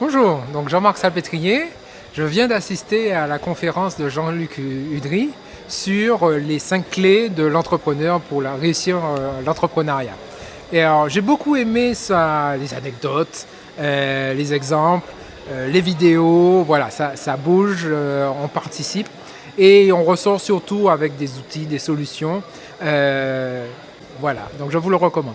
Bonjour, donc Jean-Marc Salpêtrier. Je viens d'assister à la conférence de Jean-Luc Udry sur les cinq clés de l'entrepreneur pour la réussir euh, l'entrepreneuriat. Et alors j'ai beaucoup aimé ça, les anecdotes, euh, les exemples, euh, les vidéos, voilà, ça, ça bouge, on participe et on ressort surtout avec des outils, des solutions. voilà, donc je vous le recommande.